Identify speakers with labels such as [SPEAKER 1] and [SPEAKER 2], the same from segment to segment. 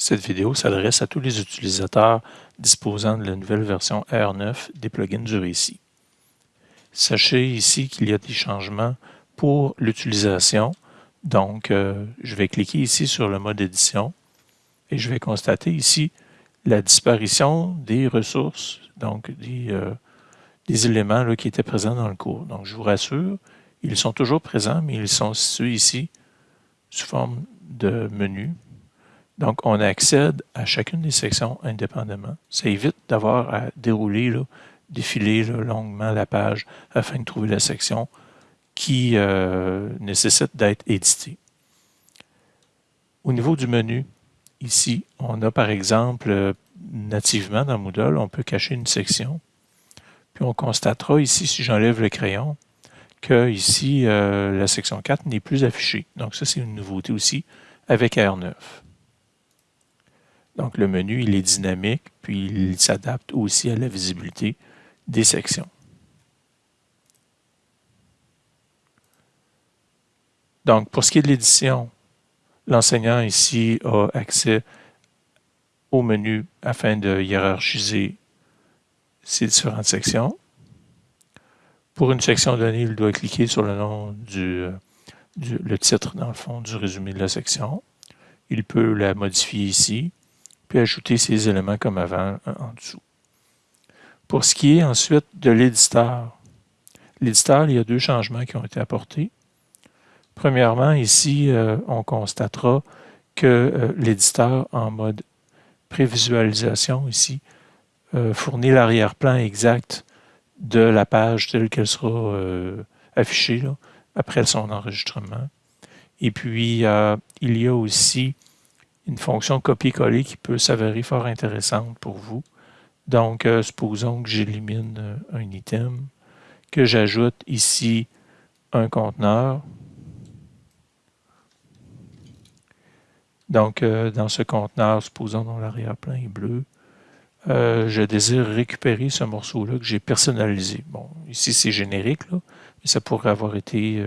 [SPEAKER 1] Cette vidéo s'adresse à tous les utilisateurs disposant de la nouvelle version R9 des plugins du récit. Sachez ici qu'il y a des changements pour l'utilisation. Donc, euh, je vais cliquer ici sur le mode édition et je vais constater ici la disparition des ressources, donc des, euh, des éléments qui étaient présents dans le cours. Donc, je vous rassure, ils sont toujours présents, mais ils sont situés ici sous forme de menu donc, on accède à chacune des sections indépendamment. Ça évite d'avoir à dérouler, défiler longuement la page afin de trouver la section qui euh, nécessite d'être éditée. Au niveau du menu, ici, on a par exemple, nativement dans Moodle, on peut cacher une section. Puis on constatera ici, si j'enlève le crayon, que ici, euh, la section 4 n'est plus affichée. Donc ça, c'est une nouveauté aussi avec R9. Donc, le menu, il est dynamique, puis il s'adapte aussi à la visibilité des sections. Donc, pour ce qui est de l'édition, l'enseignant ici a accès au menu afin de hiérarchiser ces différentes sections. Pour une section donnée, il doit cliquer sur le nom du, titre, dans le fond, du résumé de la section. Il peut la modifier ici puis ajouter ces éléments comme avant en dessous. Pour ce qui est ensuite de l'éditeur, l'éditeur, il y a deux changements qui ont été apportés. Premièrement, ici, euh, on constatera que euh, l'éditeur en mode prévisualisation, ici, euh, fournit l'arrière-plan exact de la page telle qu'elle sera affichée après son enregistrement. Et puis, il y a aussi une fonction copier-coller qui peut s'avérer fort intéressante pour vous. Donc, euh, supposons que j'élimine euh, un item, que j'ajoute ici un conteneur. Donc, euh, dans ce conteneur, supposons dont l'arrière-plan est bleu, je désire récupérer ce morceau-là que j'ai personnalisé. Bon, ici c'est générique, mais ça pourrait avoir été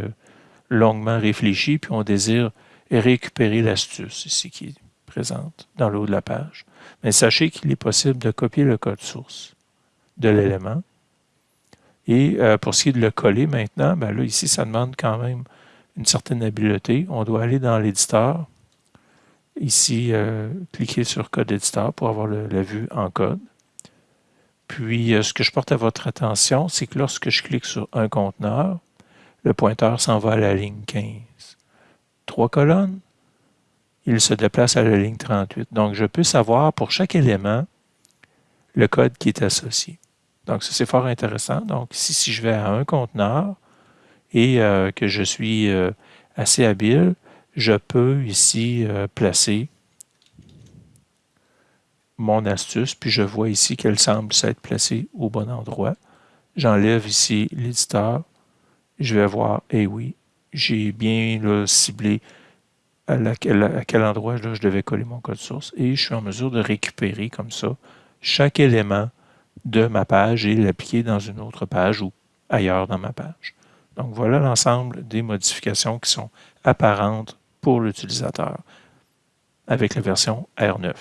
[SPEAKER 1] longuement réfléchi, puis on désire récupérer l'astuce ici qui est présente dans le haut de la page. Mais sachez qu'il est possible de copier le code source de l'élément. Et euh, pour ce qui est de le coller maintenant, ben là, ici, ça demande quand même une certaine habileté. On doit aller dans l'éditeur. Ici, euh, cliquer sur Code éditeur pour avoir la vue en code. Puis, euh, ce que je porte à votre attention, c'est que lorsque je clique sur un conteneur, le pointeur s'en va à la ligne 15. Trois colonnes, il se déplace à la ligne 38. Donc, je peux savoir pour chaque élément le code qui est associé. Donc, ça, c'est fort intéressant. Donc, ici, si je vais à un conteneur et euh, que je suis euh, assez habile, je peux ici euh, placer mon astuce, puis je vois ici qu'elle semble s'être placée au bon endroit. J'enlève ici l'éditeur. Je vais voir, eh oui, j'ai bien ciblé à, quel endroit je devais coller mon code source et je suis en mesure de récupérer comme ça chaque élément de ma page et l'appliquer dans une autre page ou ailleurs dans ma page. Donc voilà l'ensemble des modifications qui sont apparentes pour l'utilisateur avec la version R9.